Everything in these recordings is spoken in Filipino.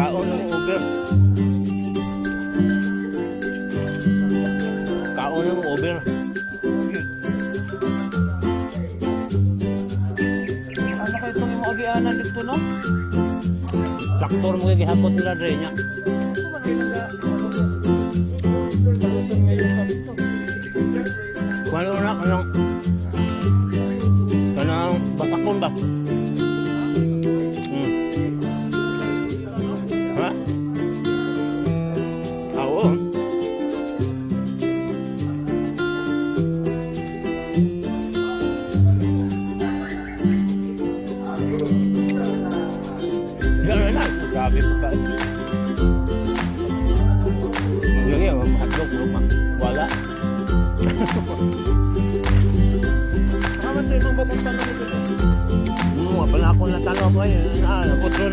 Kaon ng Uber. Kaon ng Uber. Ano kayo itong yung agianan dito no? Traktor mo yung gihapot nila dre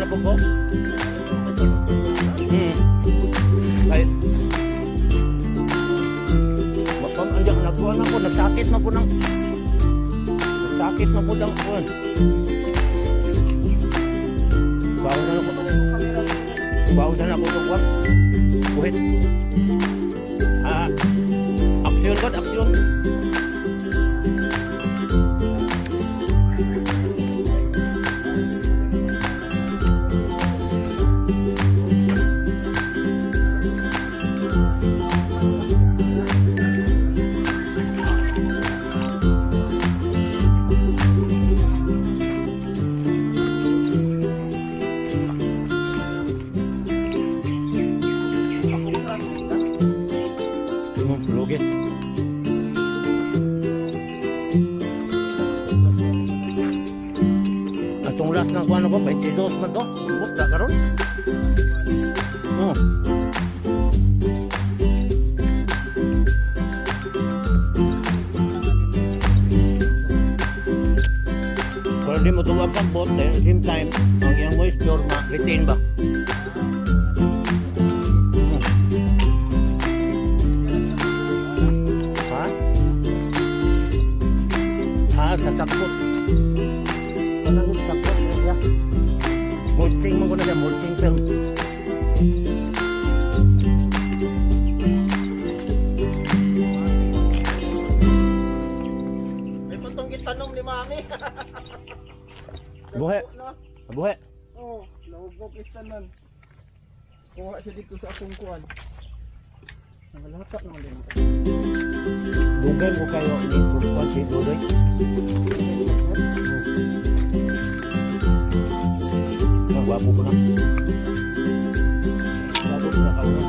naputro na po ko. Hmm. Ay. Bapang andiyak na po ako. Nagsakit na po ng... Nagsakit na po ng kuwan. Bawa na ako. Bawa na ako ng kuwan. Buhit. Ah, aksyon ba? Aksyon. Hmm, 22 man to. Ubus na karon. Oh. Pero di mo tuwag ang bot, eh, same time, ang iyang moisture ma-retain ba? Ha? Ah, sa takot. Siya, mulching film. May patong gitanong ni Mami. Buhe. Na. Abuhe. Oo, lawag ko pistanan. Kuha siya dito sa akong kuwan. Nangalata naman din ako. Dugay mo kayo ni Purkwan si Dugay. Ang gwapo ko na. Gwapo ko na kauna.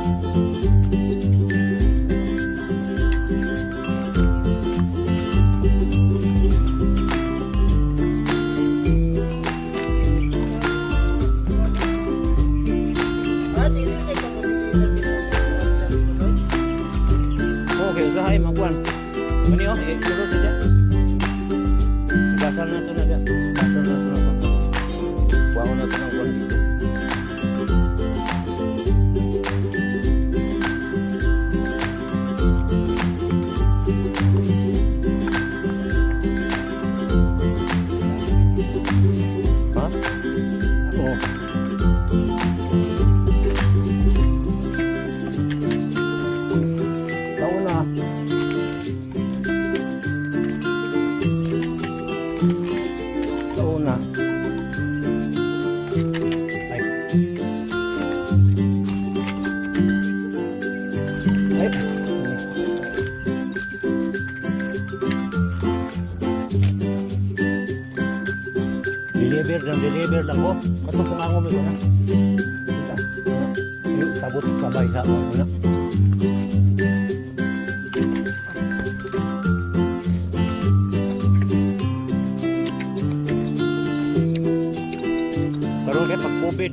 Ah, dinilig ako dito. Okay, usahay magkuhan. Ano yun? Eh, tulog na Kato kung ako may una. Yung sabot sabay sa ako una. Karoon kayo pag COVID.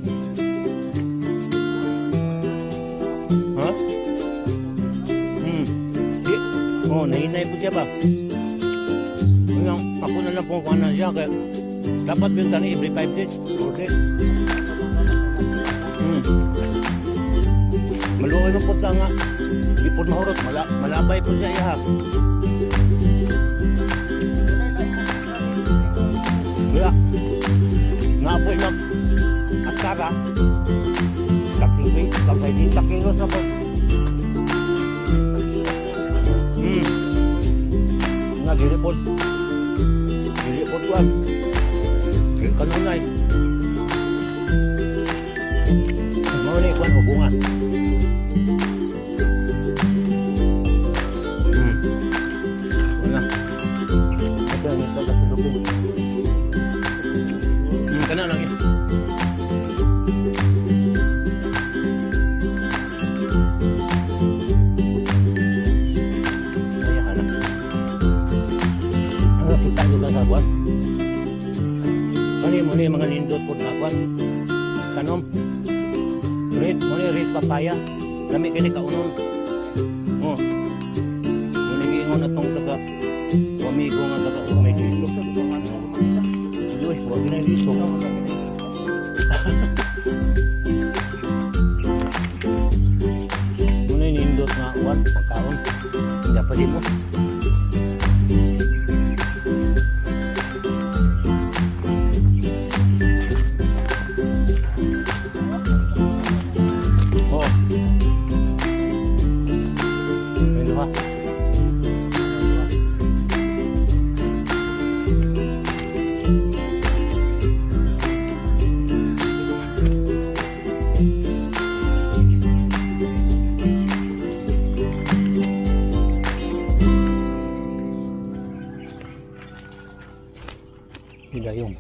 Ha? Hmm. Di, Oh, nahinay po siya ba? Ngayon, ako na lang kung kuha na siya. Kaya dapat bintan every 5 days. Okay. Hmm. Maluoy ng punta nga. Di po mahurot. Mala, malabay po siya iha. Wala. Nga po na akara. Kakiwi. Kapay din takilos na po. Hmm. Nga giripod. Giripod ko. Kanunay. Mau kuan hubungan. Hmm. Wala. Ito ang isa sa Pilipin. Hmm, kana lang yun. Mo ni mga lindot po na. Papaya. Lami kini kaunon. Oh. Mo ni giingon atong taga amigo nga taga umay dito. Uy, wag na dito. Mo ni nindot nga kuan pagkaon. Hindi pa di mo.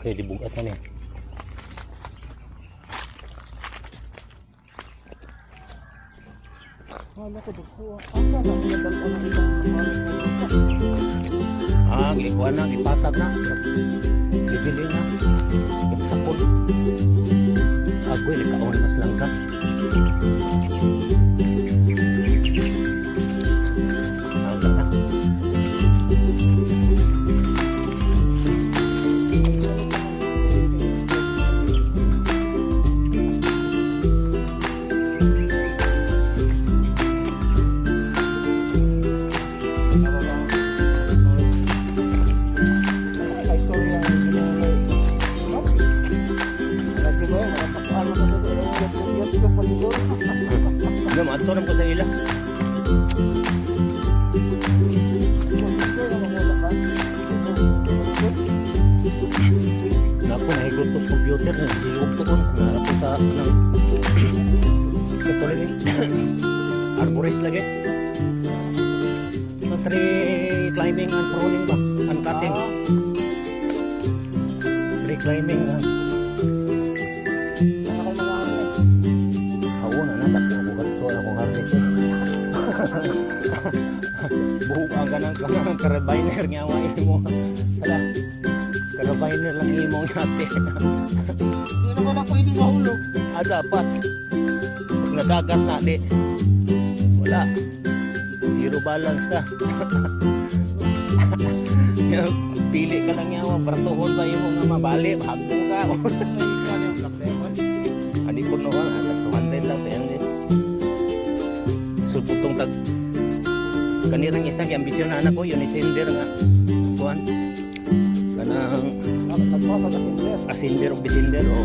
Hidayong kay dibugat na niya. Wala ko dito. Asa na pinadal ka ng ibang Ah, gikuha na, gipatag na. Bibili na. Gipsapon. Agoy, likaon mas lang nahigot ko computer na. Sigurog ko kon. Napo sa ng Katuloy Arborist lagi. Sa tree climbing and pruning ba? And cutting. Tree climbing. ah. Ako na natak ko ako gasto ako harness. Buhok ang ganang kanang carabiner nga wa mo. Carabiner lang imo ngati. Hindi naman ako hindi mahulog. ah dapat. Pag nadagat na di. Wala. Zero balance ka. Pili ka lang yawa, bartuhon ba yung mga mabali, hagdong ka. Ani ko noon, at 200 lang sa yan. So, putong tag kanirang isang ambisyon na anak ko, yun isinder nga. Kuan. Kanang asinder o bisinder o.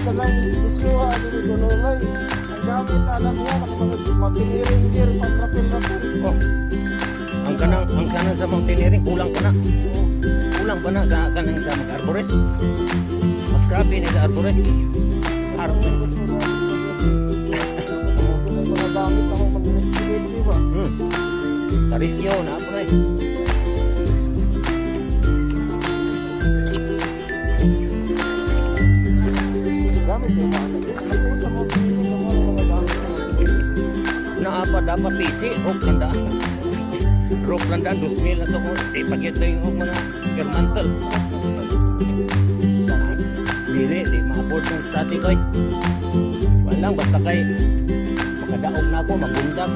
Tagang gusto ano ni Dololay. Ang gamit alam niya ng mga gear pang rapil-rapil. Oh. Ang kanang ang kanang sa mountaineering kulang pa na. Kulang pa na sa kanang sa mag-arborist. Mas grabe ni sa arborist. Ar May mga gamit ako mag-rescue, di ba? hmm. Sa riskyo na Naapa dapat PC, hook landa. Rope landa, 2,000 na to ko. Di pagit na yung mga kermantal. Dili, di ma-afford ng static oy. Walang basta kay Madaog na ako, magundag.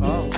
哦，